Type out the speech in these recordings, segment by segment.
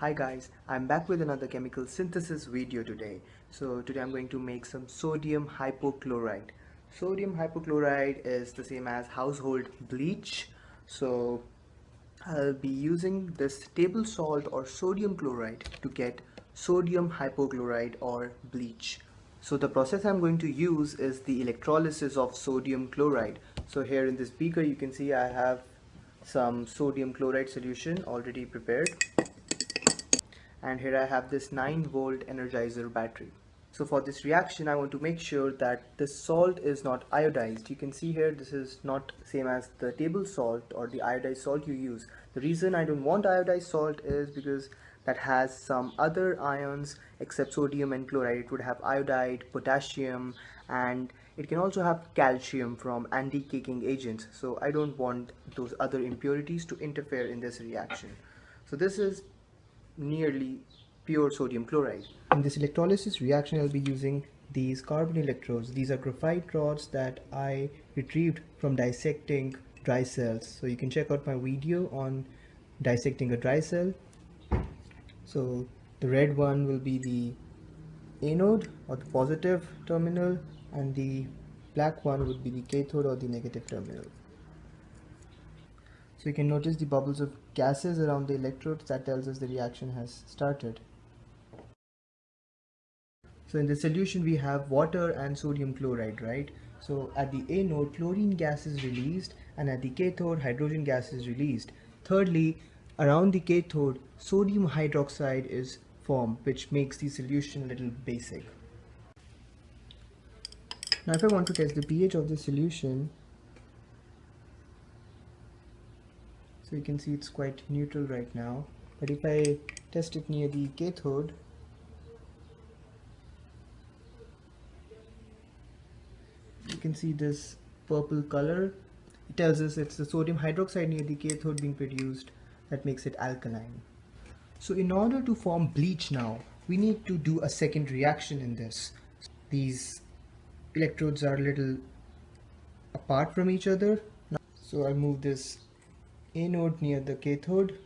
Hi guys, I'm back with another chemical synthesis video today. So today I'm going to make some sodium hypochlorite. Sodium hypochlorite is the same as household bleach. So I'll be using this table salt or sodium chloride to get sodium hypochlorite or bleach. So the process I'm going to use is the electrolysis of sodium chloride. So here in this beaker you can see I have some sodium chloride solution already prepared and here I have this 9 volt energizer battery. So for this reaction I want to make sure that the salt is not iodized. You can see here this is not same as the table salt or the iodized salt you use. The reason I don't want iodized salt is because that has some other ions except sodium and chloride. It would have iodide, potassium and it can also have calcium from anti-caking agents. So I don't want those other impurities to interfere in this reaction. So this is nearly pure sodium chloride. In this electrolysis reaction I'll be using these carbon electrodes. These are graphite rods that I retrieved from dissecting dry cells. So you can check out my video on dissecting a dry cell. So the red one will be the anode or the positive terminal and the black one would be the cathode or the negative terminal. So you can notice the bubbles of gases around the electrodes that tells us the reaction has started. So in the solution we have water and sodium chloride, right? So at the anode chlorine gas is released and at the cathode hydrogen gas is released. Thirdly, around the cathode sodium hydroxide is formed which makes the solution a little basic. Now if I want to test the pH of the solution you can see it's quite neutral right now. But if I test it near the cathode you can see this purple color. It tells us it's the sodium hydroxide near the cathode being produced that makes it alkaline. So in order to form bleach now we need to do a second reaction in this. These electrodes are a little apart from each other. So I'll move this anode near the cathode.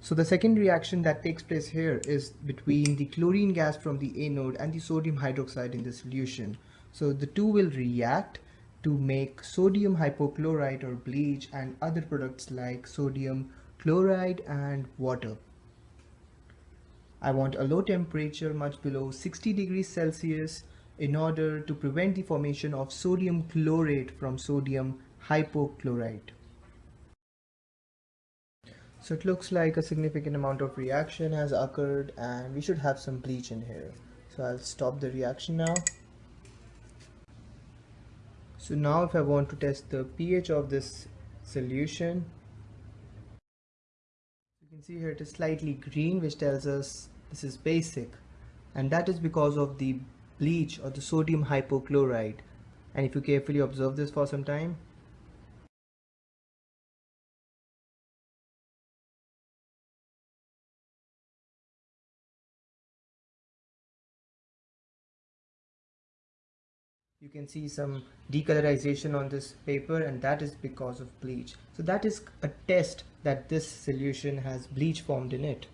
So the second reaction that takes place here is between the chlorine gas from the anode and the sodium hydroxide in the solution. So the two will react to make sodium hypochlorite or bleach and other products like sodium chloride and water. I want a low temperature much below 60 degrees Celsius in order to prevent the formation of sodium chlorate from sodium hypochlorite. So it looks like a significant amount of reaction has occurred and we should have some bleach in here. So I'll stop the reaction now. So now if I want to test the pH of this solution, you can see here it is slightly green which tells us this is basic and that is because of the bleach or the sodium hypochlorite and if you carefully observe this for some time you can see some decolorization on this paper and that is because of bleach. So that is a test that this solution has bleach formed in it.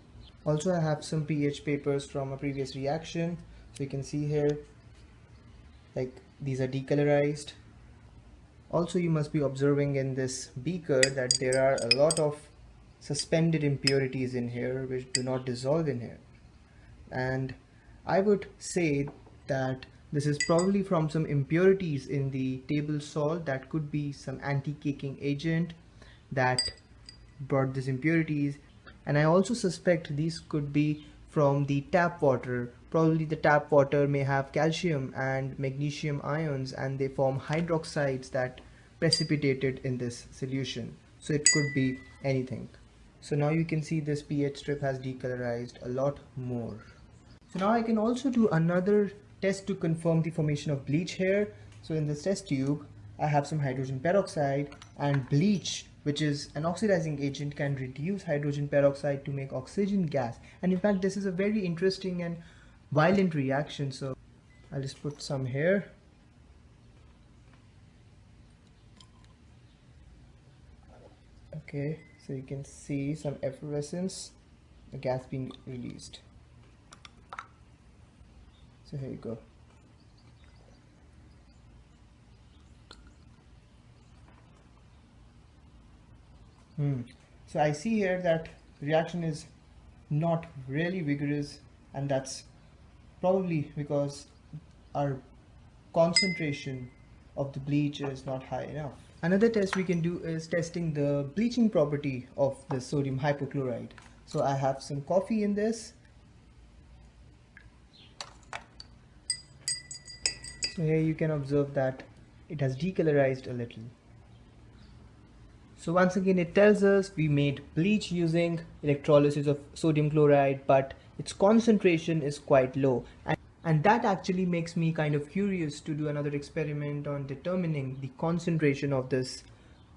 Also I have some pH papers from a previous reaction. So you can see here like these are decolorized. Also you must be observing in this beaker that there are a lot of suspended impurities in here which do not dissolve in here. And I would say that this is probably from some impurities in the table salt. That could be some anti-caking agent that brought these impurities. And I also suspect these could be from the tap water. Probably the tap water may have calcium and magnesium ions and they form hydroxides that precipitated in this solution. So it could be anything. So now you can see this pH strip has decolorized a lot more. So now I can also do another test to confirm the formation of bleach here. So in this test tube, I have some hydrogen peroxide and bleach which is an oxidizing agent can reduce hydrogen peroxide to make oxygen gas. And in fact this is a very interesting and violent reaction. So I'll just put some here. Okay so you can see some effervescence the gas being released so here you go hmm. so I see here that reaction is not really vigorous and that's probably because our concentration of the bleach is not high enough. Another test we can do is testing the bleaching property of the sodium hypochlorite. So I have some coffee in this. So here you can observe that it has decolorized a little. So once again it tells us we made bleach using electrolysis of sodium chloride but its concentration is quite low and, and that actually makes me kind of curious to do another experiment on determining the concentration of this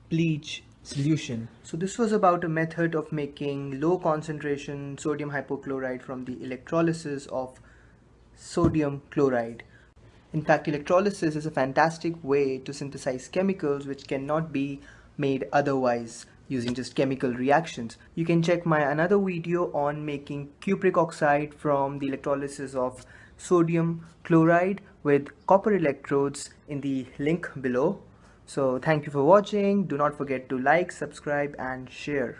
bleach solution. So this was about a method of making low concentration sodium hypochlorite from the electrolysis of sodium chloride. In fact, electrolysis is a fantastic way to synthesize chemicals which cannot be made otherwise using just chemical reactions. You can check my another video on making cupric oxide from the electrolysis of sodium chloride with copper electrodes in the link below. So thank you for watching. Do not forget to like, subscribe and share.